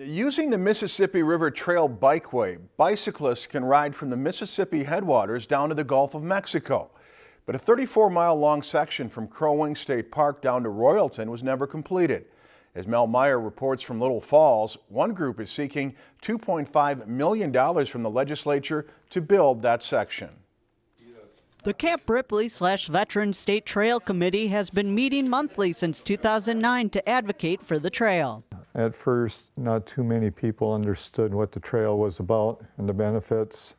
Using the Mississippi River Trail Bikeway, bicyclists can ride from the Mississippi headwaters down to the Gulf of Mexico. But a 34-mile-long section from Crow Wing State Park down to Royalton was never completed. As Mel Meyer reports from Little Falls, one group is seeking $2.5 million from the legislature to build that section. The Camp Ripley slash Veteran State Trail Committee has been meeting monthly since 2009 to advocate for the trail. At first, not too many people understood what the trail was about and the benefits,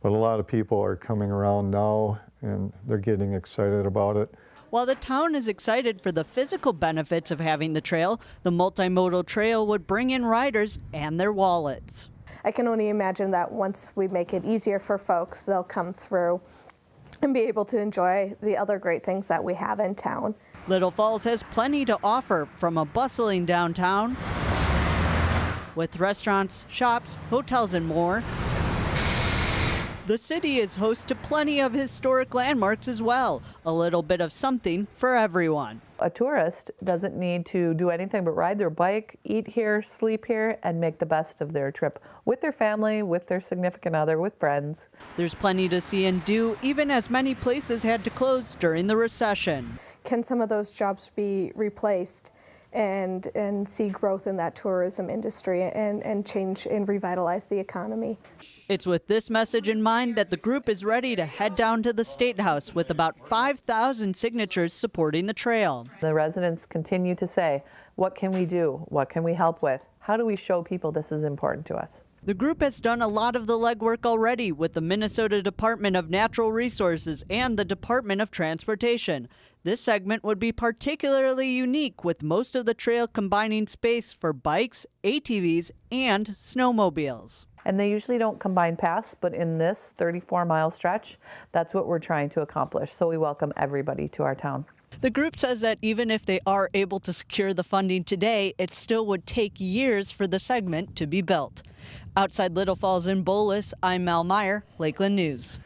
but a lot of people are coming around now and they're getting excited about it. While the town is excited for the physical benefits of having the trail, the multimodal trail would bring in riders and their wallets. I can only imagine that once we make it easier for folks, they'll come through and be able to enjoy the other great things that we have in town. Little Falls has plenty to offer from a bustling downtown with restaurants, shops, hotels, and more. The city is host to plenty of historic landmarks as well. A little bit of something for everyone. A tourist doesn't need to do anything but ride their bike, eat here, sleep here, and make the best of their trip with their family, with their significant other, with friends. There's plenty to see and do, even as many places had to close during the recession. Can some of those jobs be replaced? And, and see growth in that tourism industry and, and change and revitalize the economy. It's with this message in mind that the group is ready to head down to the State House with about 5,000 signatures supporting the trail. The residents continue to say, what can we do? What can we help with? How do we show people this is important to us? The group has done a lot of the legwork already with the Minnesota Department of Natural Resources and the Department of Transportation. This segment would be particularly unique with most of the trail combining space for bikes, ATVs, and snowmobiles. And they usually don't combine paths, but in this 34 mile stretch, that's what we're trying to accomplish. So we welcome everybody to our town. The group says that even if they are able to secure the funding today, it still would take years for the segment to be built. Outside Little Falls in Bolus, I'm Mal Meyer, Lakeland News.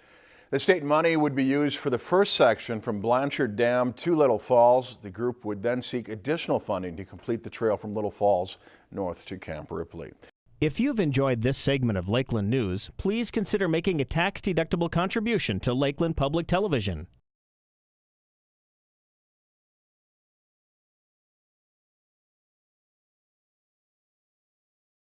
The state money would be used for the first section from Blanchard Dam to Little Falls. The group would then seek additional funding to complete the trail from Little Falls north to Camp Ripley. If you've enjoyed this segment of Lakeland News, please consider making a tax-deductible contribution to Lakeland Public Television.